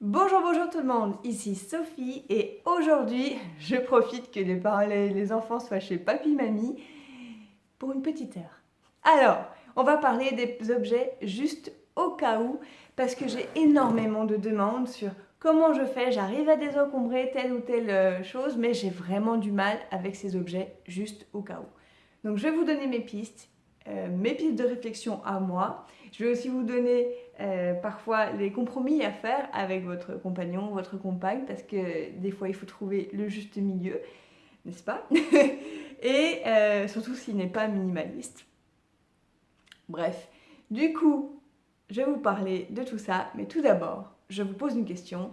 Bonjour, bonjour tout le monde, ici Sophie et aujourd'hui je profite que les, parents, les enfants soient chez papy-mamie pour une petite heure. Alors, on va parler des objets juste au cas où parce que j'ai énormément de demandes sur comment je fais, j'arrive à désencombrer telle ou telle euh, chose mais j'ai vraiment du mal avec ces objets juste au cas où. Donc je vais vous donner mes pistes, euh, mes pistes de réflexion à moi. Je vais aussi vous donner euh, parfois les compromis à faire avec votre compagnon, votre compagne, parce que des fois il faut trouver le juste milieu, n'est-ce pas? Et euh, surtout s'il n'est pas minimaliste. Bref, du coup, je vais vous parler de tout ça, mais tout d'abord, je vous pose une question.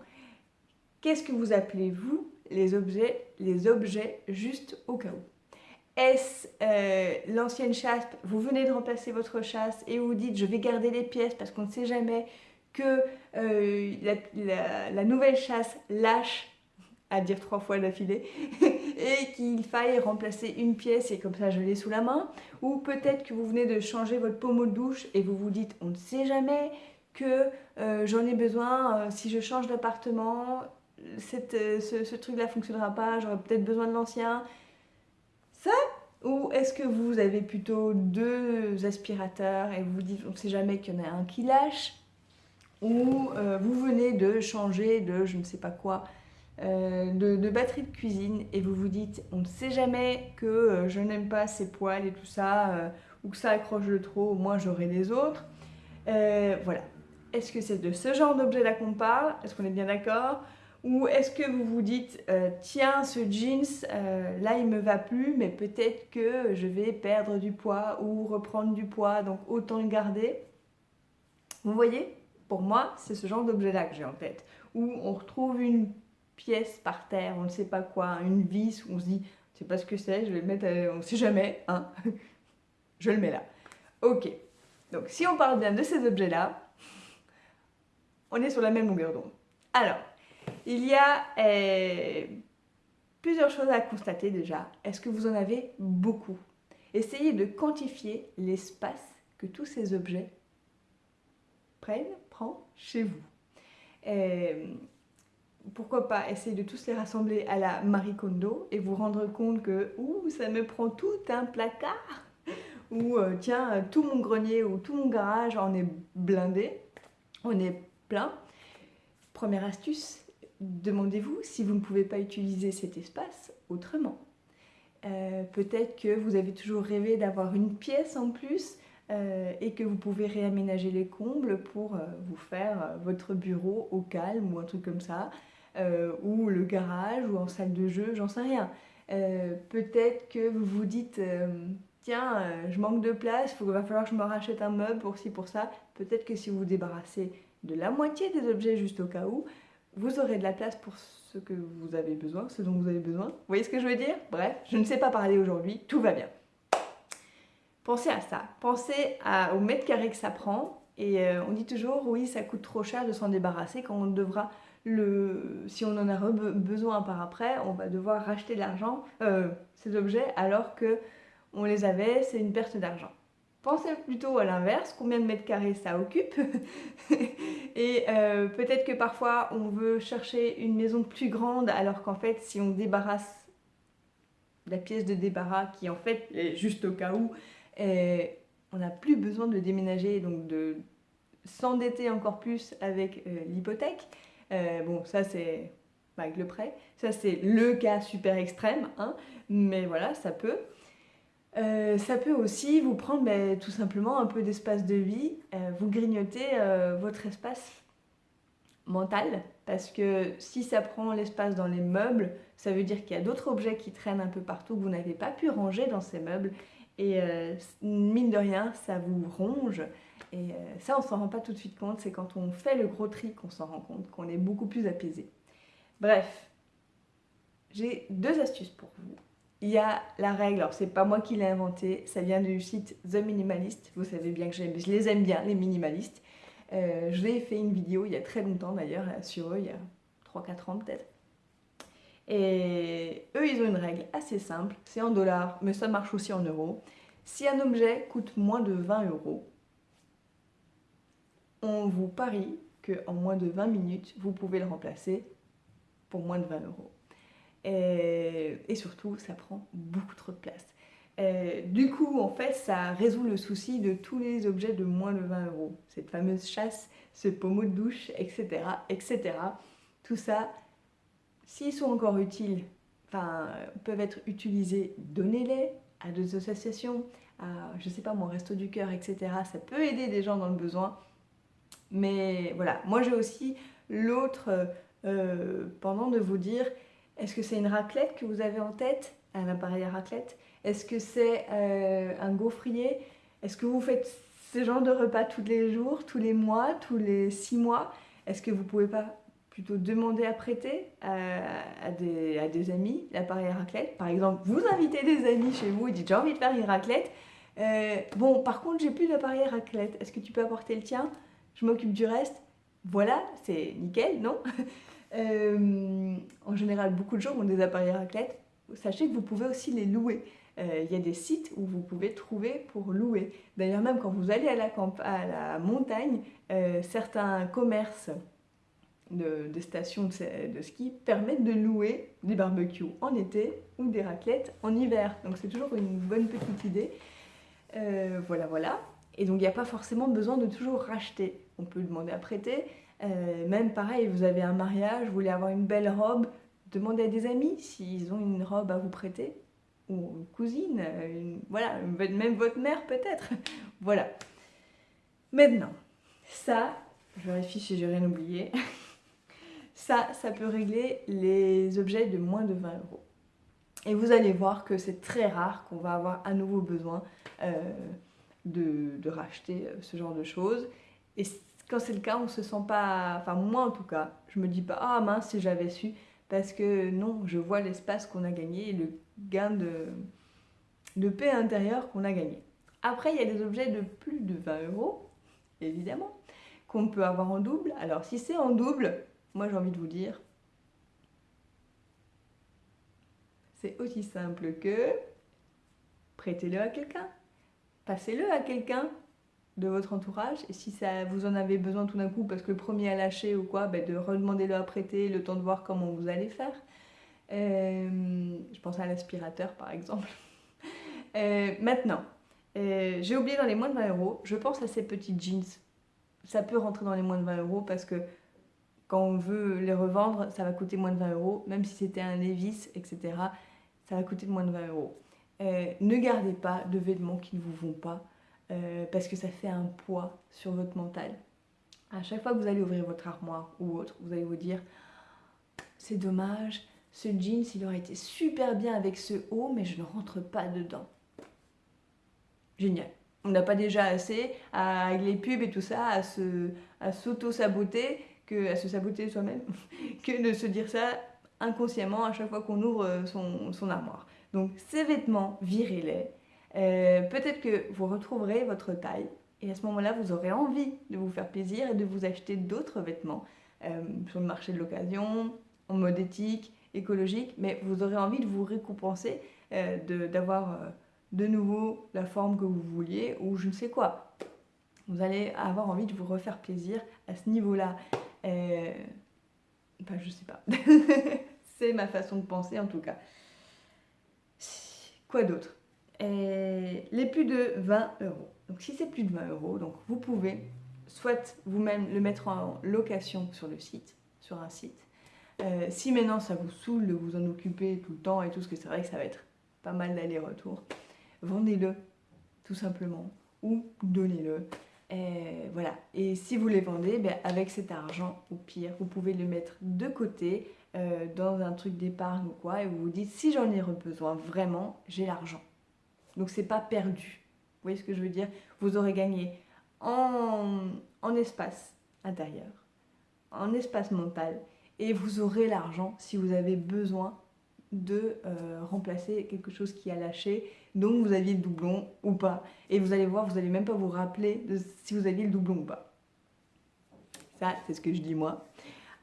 Qu'est-ce que vous appelez, vous, les objets, les objets juste au cas où? Est-ce euh, l'ancienne chasse, vous venez de remplacer votre chasse et vous dites je vais garder les pièces parce qu'on ne sait jamais que euh, la, nouvelle chasse lâche, à dire trois fois d'affilée, et qu'il faille remplacer une pièce et comme ça je l'ai sous la main. Ou peut-être que vous venez de changer votre pommeau de douche et vous vous dites on ne sait jamais que euh, j'en ai besoin, si je change d'appartement, ce, ce truc-là ne fonctionnera pas, j'aurai peut-être besoin de l'ancien ça Ou est-ce que vous avez plutôt deux aspirateurs et vous vous dites on ne sait jamais qu'il y en a un qui lâche Ou euh, vous venez de changer de je ne sais pas quoi, euh, de, batterie de cuisine et vous vous dites on ne sait jamais que euh, je n'aime pas ces poils et tout ça ou que ça accroche de trop, au moins j'aurai les autres. voilà. Est-ce que c'est de ce genre d'objet là qu'on parle? Est-ce qu'on est bien d'accord? Ou est-ce que vous vous dites, euh, tiens, ce jeans, euh, là, il me va plus, mais peut-être que je vais perdre du poids ou reprendre du poids, donc autant le garder. Vous voyez Pour moi, c'est ce genre d'objet-là que j'ai en tête. Où on retrouve une pièce par terre, on ne sait pas quoi, une vis, où on se dit, je sais pas ce que c'est, je vais le mettre, on ne sait jamais, hein Je le mets là. Ok. Donc, si on parle bien de ces objets-là, on est sur la même longueur d'onde. Alors, il y a euh, plusieurs choses à constater déjà. Est-ce que vous en avez beaucoup? Essayez de quantifier l'espace que tous ces objets prennent, prennent chez vous. Euh, pourquoi pas essayer de tous les rassembler à la Marie Kondo et vous rendre compte que ouh, ça me prend tout un placard ou euh, tiens, tout mon grenier ou tout mon garage en est blindé, on est plein. Première astuce, demandez-vous si vous ne pouvez pas utiliser cet espace autrement. Euh, peut-être que vous avez toujours rêvé d'avoir une pièce en plus euh, et que vous pouvez réaménager les combles pour euh, vous faire votre bureau au calme ou un truc comme ça, ou le garage ou en salle de jeu, j'en sais rien. Peut-être que vous vous dites tiens, je manque de place, il va falloir que je me rachète un meuble pour ci, pour ça. Peut-être que si vous vous débarrassez de la moitié des objets juste au cas où, vous aurez de la place pour ce que vous avez besoin, ce dont vous avez besoin. Vous voyez ce que je veux dire? Bref, je ne sais pas parler aujourd'hui, tout va bien. Pensez à ça, pensez au mètre carré que ça prend. Et euh, on dit toujours, oui, ça coûte trop cher de s'en débarrasser quand on devra le... Si on en a besoin par après, on va devoir racheter l'argent, euh, ces objets, alors que on les avait, c'est une perte d'argent. Pensez plutôt à l'inverse, combien de mètres carrés ça occupe. et euh, peut-être que parfois on veut chercher une maison plus grande alors qu'en fait si on débarrasse la pièce de débarras qui en fait est juste au cas où, on n'a plus besoin de déménager donc de s'endetter encore plus avec euh, l'hypothèque. Euh, bon ça c'est avec le prêt, ça c'est le cas super extrême, hein, mais voilà ça peut. Euh, ça peut aussi vous prendre ben, tout simplement un peu d'espace de vie, euh, vous grignotez euh, votre espace mental, parce que si ça prend l'espace dans les meubles, ça veut dire qu'il y a d'autres objets qui traînent un peu partout que vous n'avez pas pu ranger dans ces meubles, et mine de rien, ça vous ronge, et ça on s'en rend pas tout de suite compte, c'est quand on fait le gros tri qu'on s'en rend compte, qu'on est beaucoup plus apaisé. Bref, j'ai deux astuces pour vous il y a la règle, alors c'est pas moi qui l'ai inventé, ça vient du site The Minimalist, vous savez bien que je les aime bien, les minimalistes. Euh, je l'ai fait une vidéo il y a très longtemps d'ailleurs sur eux, il y a 3-4 ans peut-être. Et eux, ils ont une règle assez simple, c'est en dollars, mais ça marche aussi en euros. Si un objet coûte moins de 20 euros, on vous parie que qu'en moins de 20 minutes, vous pouvez le remplacer pour moins de 20 euros. Et, surtout, ça prend beaucoup trop de place. du coup, en fait, ça résout le souci de tous les objets de moins de 20 euros. Cette fameuse chasse, ce pommeau de douche, etc., etc. Tout ça, s'ils sont encore utiles, enfin, peuvent être utilisés, donnez-les à des associations, à, je sais pas, mon resto du cœur, etc. Ça peut aider des gens dans le besoin. Mais voilà, moi j'ai aussi l'autre euh, pendant de vous dire, est-ce que c'est une raclette que vous avez en tête? Un appareil à raclette. Est-ce que c'est euh, un gaufrier? Est-ce que vous faites ce genre de repas tous les jours, tous les mois, tous les six mois? Est-ce que vous pouvez pas plutôt demander à prêter à, des, à des, amis l'appareil à raclette? Par exemple, vous invitez des amis chez vous et dites j'ai envie de faire une raclette. Euh, bon, par contre, j'ai plus d'appareil à raclette. Est-ce que tu peux apporter le tien? Je m'occupe du reste. Voilà, c'est nickel, non? Euh, En général, beaucoup de gens ont des appareils raclette. Sachez que vous pouvez aussi les louer. Euh, il y a des sites où vous pouvez trouver pour louer. D'ailleurs, même quand vous allez à la, à la montagne, certains commerces de, stations de, ski permettent de louer des barbecues en été ou des raclettes en hiver. Donc c'est toujours une bonne petite idée. Euh, voilà, voilà. Et donc il n'y a pas forcément besoin de toujours racheter. On peut demander à prêter. Euh, même pareil, vous avez un mariage, vous voulez avoir une belle robe, demandez à des amis s'ils ont une robe à vous prêter. Ou une cousine, voilà, même votre mère peut-être. voilà. Maintenant, ça, je vérifie si j'ai rien oublié. Ça, ça peut régler les objets de moins de 20 euros. Et vous allez voir que c'est très rare qu'on va avoir à nouveau besoin euh, de, racheter euh, ce genre de choses. Quand c'est le cas, on se sent pas... Enfin, moi en tout cas, je me dis pas « Ah mince, si j'avais su !» Parce que non, je vois l'espace qu'on a gagné et le gain de, de paix intérieure qu'on a gagné. Après, il y a des objets de plus de 20 euros, évidemment, qu'on peut avoir en double. Alors, si c'est en double, moi, j'ai envie de vous dire, c'est aussi simple que prêtez-le à quelqu'un, passez-le à quelqu'un de votre entourage et si ça, vous en avez besoin tout d'un coup parce que le premier a lâché ou quoi, ben de redemander-le à prêter, le temps de voir comment vous allez faire. Euh, je pense à l'aspirateur par exemple. Euh, maintenant, euh, j'ai oublié dans les moins de 20 euros, je pense à ces petits jeans. Ça peut rentrer dans les moins de 20 euros parce que quand on veut les revendre, ça va coûter moins de 20 euros. Même si c'était un Levis, etc., ça va coûter moins de 20 euros. Ne gardez pas de vêtements qui ne vous vont pas euh, parce que ça fait un poids sur votre mental. À chaque fois que vous allez ouvrir votre armoire ou autre, vous allez vous dire c'est dommage, ce jeans il aurait été super bien avec ce haut, mais je ne rentre pas dedans. Génial. On n'a pas déjà assez, avec les pubs et tout ça, à s'auto-saboter à se saboter soi-même que de se dire ça inconsciemment à chaque fois qu'on ouvre euh, son, armoire. Donc ces vêtements, virez-les. Euh, peut-être que vous retrouverez votre taille et à ce moment-là, vous aurez envie de vous faire plaisir et de vous acheter d'autres vêtements euh, sur le marché de l'occasion, en mode éthique, écologique, mais vous aurez envie de vous récompenser, d'avoir de, nouveau la forme que vous vouliez ou je ne sais quoi. Vous allez avoir envie de vous refaire plaisir à ce niveau-là. Euh, enfin, je sais pas. c'est ma façon de penser en tout cas. Quoi d'autre? Les plus de 20 euros. Donc si c'est plus de 20 euros, donc vous pouvez soit vous-même le mettre en location sur le site, sur un site. Euh, si maintenant ça vous saoule de vous en occuper tout le temps et tout, parce que c'est vrai que ça va être pas mal d'aller-retour, vendez-le tout simplement ou donnez-le. Et voilà. Et si vous les vendez, ben avec cet argent, au pire, vous pouvez le mettre de côté euh, dans un truc d'épargne ou quoi, et vous vous dites, si j'en ai besoin vraiment, j'ai l'argent. Donc c'est pas perdu. Vous voyez ce que je veux dire? Vous aurez gagné en, en espace intérieur, en espace mental, et vous aurez l'argent si vous avez besoin de euh, remplacer quelque chose qui a lâché, donc vous aviez le doublon ou pas. Et vous allez voir, vous n'allez même pas vous rappeler si vous aviez le doublon ou pas. Ça, c'est ce que je dis moi.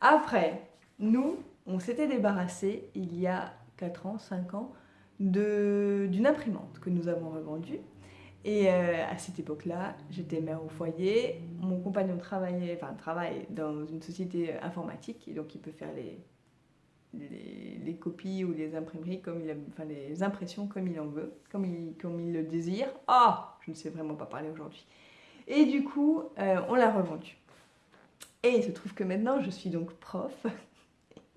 Après, nous, on s'était débarrassé il y a 4 ans, 5 ans, d'une imprimante que nous avons revendue. Et euh, à cette époque-là, j'étais mère au foyer. Mon compagnon travaillait, enfin travaille dans une société informatique, et donc il peut faire les, les, copies ou les imprimeries comme il enfin les impressions comme il en veut, comme il, comme il le désire. Ah, je ne sais vraiment pas parler aujourd'hui. Et du coup, euh, on l'a revendu. Et il se trouve que maintenant, je suis donc prof,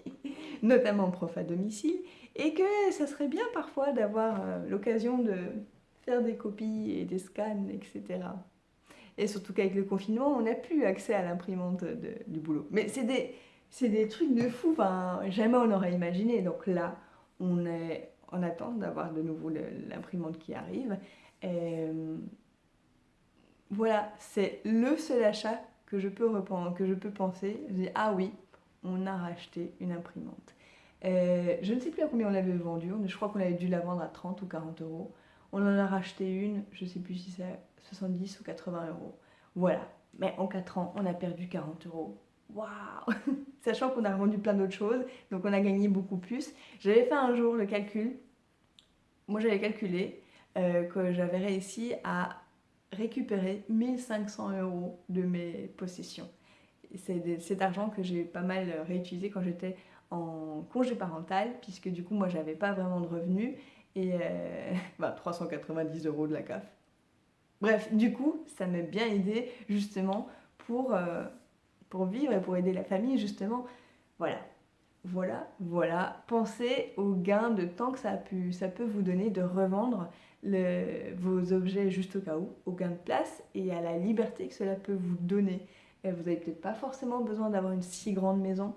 notamment prof à domicile, et que ça serait bien parfois d'avoir euh, l'occasion de faire des copies et des scans, etc. Et surtout qu'avec le confinement, on n'a plus accès à l'imprimante du boulot. Mais c'est des, trucs de fou, jamais on n'aurait imaginé. Donc là, on est en attente d'avoir de nouveau l'imprimante qui arrive. Euh, voilà, c'est le seul achat que je peux, que je peux penser. Je dis, ah oui, on a racheté une imprimante. Euh, je ne sais plus à combien on l'avait vendue, je crois qu'on avait dû la vendre à 30 ou 40 euros. On en a racheté une, je ne sais plus si c'est 70 ou 80 euros. Voilà, mais en 4 ans, on a perdu 40 euros. Waouh Sachant qu'on a revendu plein d'autres choses, donc on a gagné beaucoup plus. J'avais fait un jour le calcul, moi j'avais calculé euh, que j'avais réussi à récupérer 1500 euros de mes possessions. C'est cet argent que j'ai pas mal réutilisé quand j'étais en congé parental, puisque du coup moi j'avais pas vraiment de revenus, et 390 euh, bah, euros de la CAF. Bref, du coup, ça m'a bien aidé justement pour, euh, pour vivre et pour aider la famille, justement. Voilà, voilà, voilà. Pensez au gain de temps que ça, a ça peut vous donner de revendre vos objets juste au cas où, au gain de place et à la liberté que cela peut vous donner. Et vous n'avez peut-être pas forcément besoin d'avoir une si grande maison.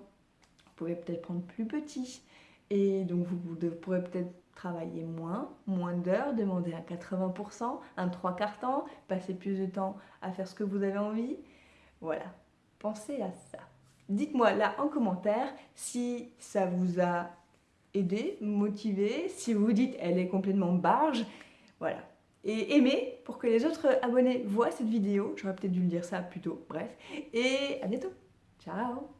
Vous pouvez peut-être prendre plus petit. Et donc vous, pourrez peut-être travailler moins, moins d'heures, demander un 80%, un 3 quarts temps, passer plus de temps à faire ce que vous avez envie. Voilà, pensez à ça. Dites-moi là en commentaire si ça vous a aidé, motivé, si vous dites elle est complètement barge, voilà. Et aimez pour que les autres abonnés voient cette vidéo. J'aurais peut-être dû le dire ça plus tôt. Bref. Et à bientôt. Ciao